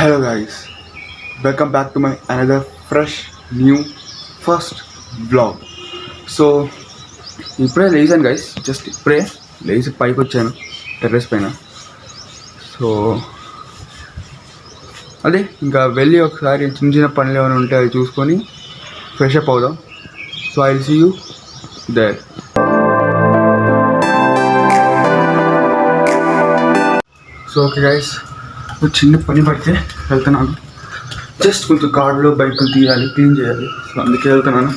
Hello guys, welcome back to my another fresh new first blog so ఇప్పుడే లేచాను guys just ఇప్పుడే లేచి పైకి వచ్చాను టెర్రస్ పైన. సో అదే ఇంకా వెళ్ళి ఒకసారి చిన్న చిన్న పనులు ఏమైనా ఉంటే అవి చూసుకొని ఫ్రెష్ అప్ అవుదాం. So I see you there so okay guys చిన్న పని పడితే వెళ్తున్నాను. జస్ట్ కొంచెం కార్డులో బైకులు తీయాలి క్లీన్ చేయాలి. సో అందుకే వెళ్తున్నాను.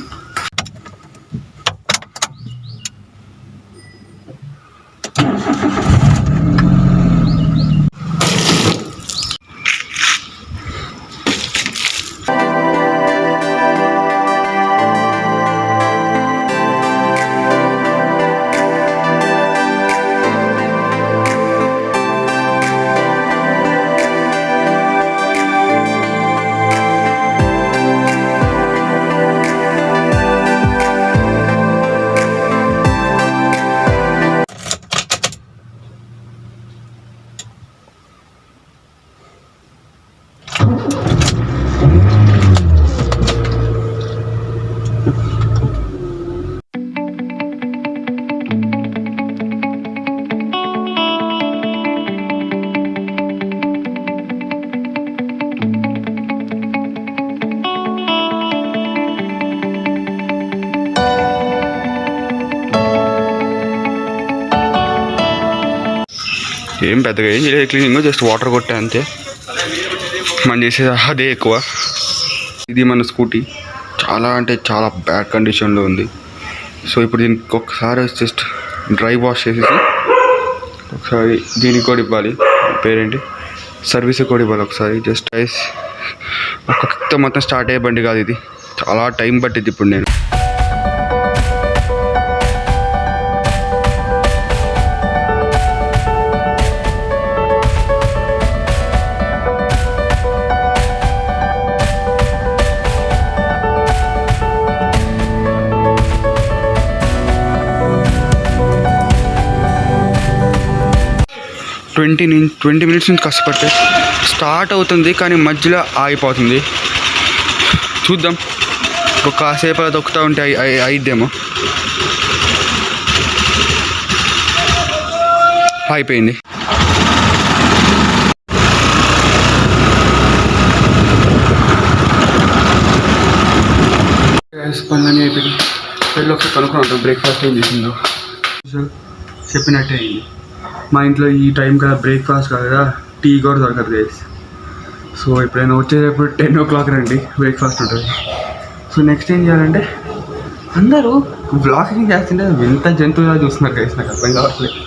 పెద్దగా ఏం చేయలేదు. క్లీనింగ్ జస్ట్ వాటర్ కొట్టా అంతే. మనం చేసేది అదే ఎక్కువ. ఇది మన స్కూటీ. చాలా అంటే చాలా బ్యాడ్ కండిషన్లో ఉంది. సో ఇప్పుడు దీనికి ఒకసారి జస్ట్ డ్రై వాష్ చేసేసి ఒకసారి దీనికి కూడా ఇవ్వాలి. పేరేంటి? సర్వీస్ కూడా ఇవ్వాలి ఒకసారి. Just ice. ఒక్క మొత్తం స్టార్ట్ అయ్యే బండి కాదు ఇది. చాలా టైం పట్టింది ఇప్పుడు నేను. ట్వంటీ నుంచి ట్వంటీ మినిట్స్ నుంచి కష్టపడితే స్టార్ట్ అవుతుంది కానీ మధ్యలో ఆగిపోతుంది. చూద్దాం. ఒక కాసేపు దొక్కుతూ ఉంటే అయిద్దేమో. అయిపోయింది. పనులన్నీ అయిపోయింది. వెళ్ళి ఒకసారి కనుక్కున్నాం బ్రేక్ఫాస్ట్ ఏం చేసిందో. చెప్పినట్టే అయింది. మా ఇంట్లో ఈ టైం కదా బ్రేక్ఫాస్ట్ కాదు కదా టీ కూడా దొరకదు గైస్ సో ఎప్పుడైనా వచ్చేటప్పుడు టెన్ ఓ క్లాక్ రండి బ్రేక్ఫాస్ట్ ఉంటుంది. సో నెక్స్ట్ ఏం చేయాలంటే అందరూ బ్లాగింగ్ చేస్తుంటే వింత జంతువులా చూస్తున్నారు గైస్ నాకు అర్థం కావట్లేదు.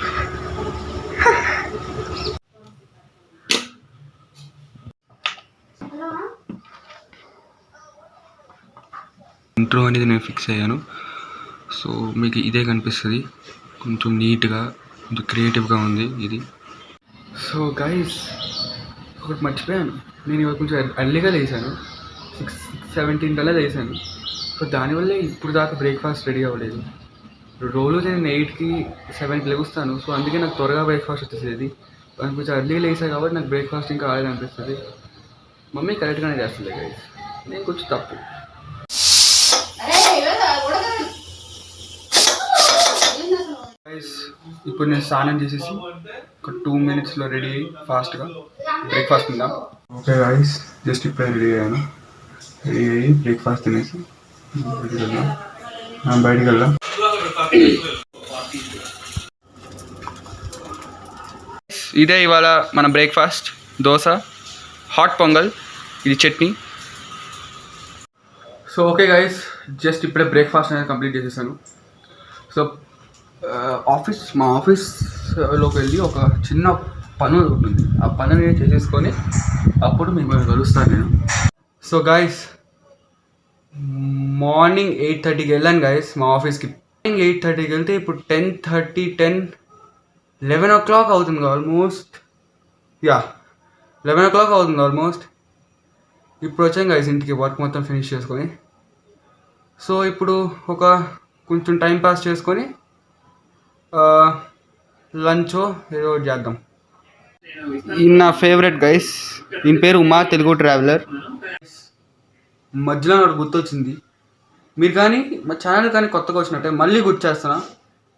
ఇంట్రో అనేది నేను ఫిక్స్ అయ్యాను. సో మీకు ఇదే కనిపిస్తుంది. కొంచెం నీట్గా కొంచెం క్రియేటివ్గా ఉంది ఇది. సో గైస్ ఒకటి మర్చిపోయాను. నేను ఇవాళ కొంచెం అర్లీగా లేసాను సిక్స్ సిక్స్ సెవెంటీన్ కల్లా లేసాను సో దానివల్లే ఇప్పుడు దాకా బ్రేక్ఫాస్ట్ రెడీ అవ్వలేదు. రోజు నేను ఎయిట్కి సెవెన్కి లెగుస్తాను. సో అందుకే నాకు త్వరగా బ్రేక్ఫాస్ట్ వచ్చేసేది. నాకు కొంచెం అర్లీగా లేసా కాబట్టి నాకు బ్రేక్ఫాస్ట్ ఇంకా కాలేదు అనిపిస్తుంది. మమ్మీ కరెక్ట్గానే చేస్తుంది గైస్ నేను కొంచెం తప్పు గైస్ ఇప్పుడు నేను స్నానం చేసేసి ఒక టూ మినిట్స్లో రెడీ అయ్యి ఫాస్ట్గా బ్రేక్ఫాస్ట్ ఉందాం ఓకే గైస్ జస్ట్ ఇప్పుడే రెడీ అయ్యాను. రెడీ అయ్యి బ్రేక్ఫాస్ట్ తినేసి బయటికి వెళ్దాం. బయటికి వెళ్దాం. ఇదే ఇవాళ మన బ్రేక్ఫాస్ట్ దోశ హాట్ పొంగల్ ఇది chutney. So okay guys just ఇప్పుడే బ్రేక్ఫాస్ట్ అనేది కంప్లీట్ చేసేసాను. సో ఆఫీస్ మా ఆఫీస్లోకి వెళ్ళి ఒక చిన్న పని ఉంటుంది. ఆ పని నేను చేసేసుకొని అప్పుడు మిమ్మల్ని కలుస్తాను నేను. సో గాయస్ మార్నింగ్ ఎయిట్ థర్టీకి వెళ్ళాను గాయస్ మా ఆఫీస్కి. మార్నింగ్ ఎయిట్ థర్టీకి వెళ్తే ఇప్పుడు ten thirty ten eleven o'clock అవుతుంది almost yeah eleven o'clock అవుతుంది ఆల్మోస్ట్ ఇప్పుడు వచ్చాం గైస్ ఇంటికి వర్క్ మొత్తం ఫినిష్ చేసుకొని. సో ఇప్పుడు ఒక కొంచెం టైం పాస్ చేసుకొని లంచ్ ఏదో ఒకటి చేద్దాం. ఈయన నా ఫేవరెట్ గైస్. ఈయన పేరు ఉమా తెలుగు ట్రావెలర్. మధ్యలో నాకు గుర్తొచ్చింది. మీరు కానీ మా ఛానల్ కానీ కొత్తగా వచ్చినట్టే మళ్ళీ గుర్తు చేస్తున్నా.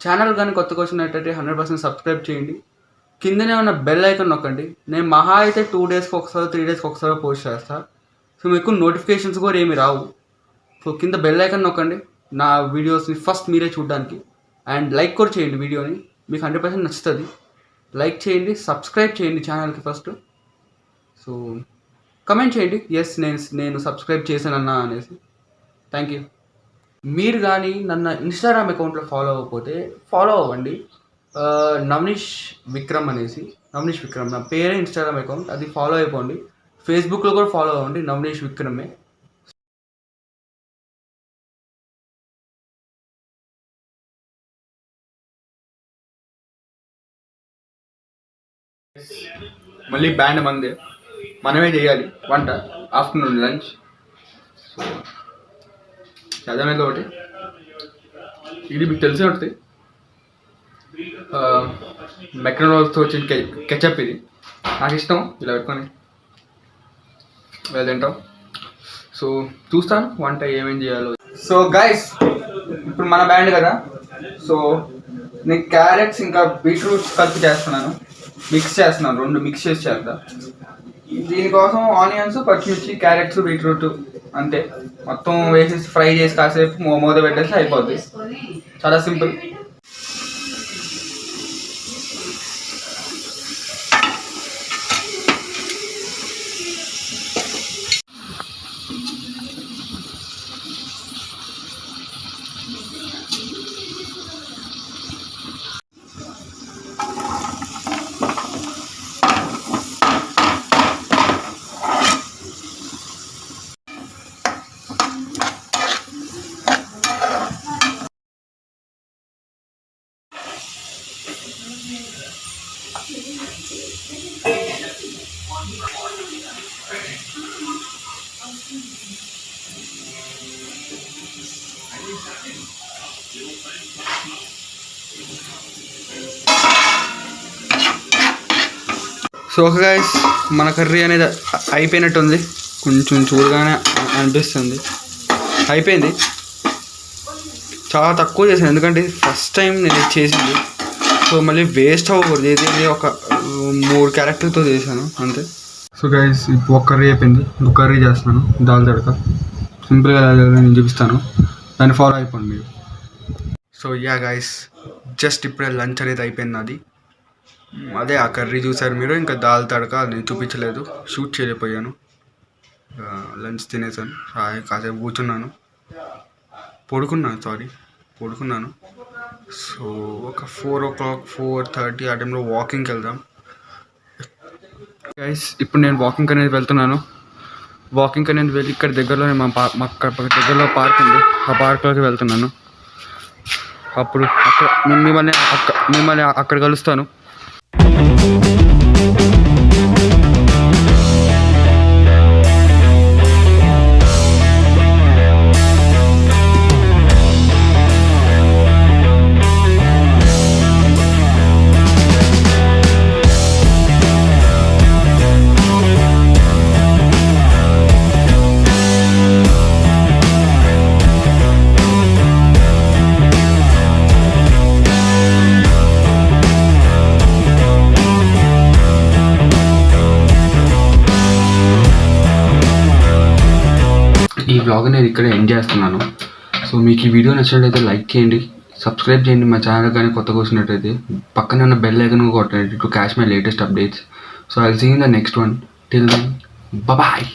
ఛానల్ కానీ కొత్తగా వచ్చినట్టయితే హండ్రెడ్ పర్సెంట్ సబ్స్క్రైబ్ చేయండి. కిందనే ఉన్న బెల్ ఐకాన్ నొక్కండి. నేను మహా అయితే టూ డేస్కి ఒకసారి త్రీ డేస్కి ఒకసారి పోస్ట్ చేస్తాను సో మీకు నోటిఫికేషన్స్ కూడా ఏమి రావు. సో కింద బెల్ ఐకాన్ నొక్కండి. నా వీడియోస్ని ఫస్ట్ మీరే చూడడానికి. అండ్ లైక్ కూడా చేయండి వీడియోని. మీకు హండ్రెడ్ పర్సెంట్ నచ్చుతుంది. లైక్ చేయండి సబ్స్క్రైబ్ చేయండి ఛానల్కి ఫస్ట్. సో కమెంట్ చేయండి. ఎస్ నేను నేను సబ్స్క్రైబ్ చేశానన్నా అనేసి. థ్యాంక్ యూ మీరు కానీ నన్ను ఇన్స్టాగ్రామ్ అకౌంట్లో ఫాలో అవ్వకపోతే ఫాలో అవ్వండి. నవనీష్ విక్రమ్ అనేసి. నవనీష్ విక్రమ్. నా పేరే ఇన్స్టాగ్రామ్ అకౌంట్ అది ఫాలో అయిపోండి. ఫేస్బుక్లో కూడా ఫాలో అవ్వండి. నవనీష్ విక్రమే. మళ్ళీ బ్యాండ్ మందే. మనమే చేయాలి. వంట. Afternoon lunch. చదవలేదు ఒకటి? ఇది మీకు తెలిసే ఉంటుంది. మెక్డొనాల్డ్స్తో వచ్చిన కె కెచప్ ఇది. నాకు ఇష్టం. ఇలా పెట్టుకొని. ఇలా తింటాం. సో చూస్తాను వంట ఏమేం చేయాలో. సో గైస్ ఇప్పుడు మన బ్యాండ్ కదా. సో నేను క్యారెట్స్ ఇంకా బీట్రూట్స్ కలిపి చేస్తున్నాను. మిక్స్ చేస్తున్నాను రెండు మిక్స్ చేసి చేద్దాం. దీనికోసం ఆనియన్స్ పచ్చిమిర్చి క్యారెట్స్ బీట్రూట్ అంతే. మొత్తం వేసేసి ఫ్రై చేసి కాసేపు మో- మూత పెట్టేసి అయిపోద్ది. చాలా సింపుల్. సో గైస్ మన కర్రీ అనేది అయిపోయినట్టుంది. కొంచెం చూడగానే అనిపిస్తుంది. అయిపోయింది. చాలా తక్కువ చేశాను. ఎందుకంటే ఫస్ట్ టైం నేను ఇది చేసింది. సో మళ్ళీ వేస్ట్ అవ్వకూడదు. ఇది ఒక మూడు క్యారెక్టర్తో చేశాను. అంతే. సో గైస్ ఇప్పుడు ఒక కర్రీ అయిపోయింది. ఇంకో కర్రీ చేస్తున్నాను. దాల్ తడక. సింపుల్గా నేను చూపిస్తాను. దాన్ని ఫాలో అయిపోండి మీరు. సో యా గైస్ జస్ట్ ఇప్పుడే లంచ్ అనేది అయిపోయింది నాది. అదే ఆ కర్రీ చూసారు మీరు? ఇంకా దాల్ తడక అది నేను చూపించలేదు. షూట్ చేయలేకపోయాను. లంచ్ తినేసాను. హాయి కాసేపు కూర్చున్నాను. పడుకున్నాను సారీ పడుకున్నాను. సో ఒక four o'clock four thirty ఆ టైంలో వాకింగ్కి వెళ్దాం. గైస్ ఇప్పుడు నేను వాకింగ్ అనేది వెళ్తున్నాను. వాకింగ్ అనేది వెళ్ళి ఇక్కడ దగ్గరలోనే మా పా మా దగ్గరలో పార్క్ ఉంది. ఆ పార్క్లోకి వెళ్తున్నాను. అప్పుడు అక్కడ మిమ్మల్ని అక్క మిమ్మల్ని అక్కడ కలుస్తాను. We'll be right back. Blog నేను ఇక్కడ ఎండ్ చేస్తున్నాను. సో మీకు ఈ వీడియో నచ్చినట్లయితే లైక్ చేయండి. సబ్స్క్రైబ్ చేయండి మా ఛానల్ కానీ కొత్తగా వచ్చినట్టయితే పక్కన ఉన్న బెల్ ఐకన్ కొట్టండి. To catch my latest updates so I see in the next one till then bye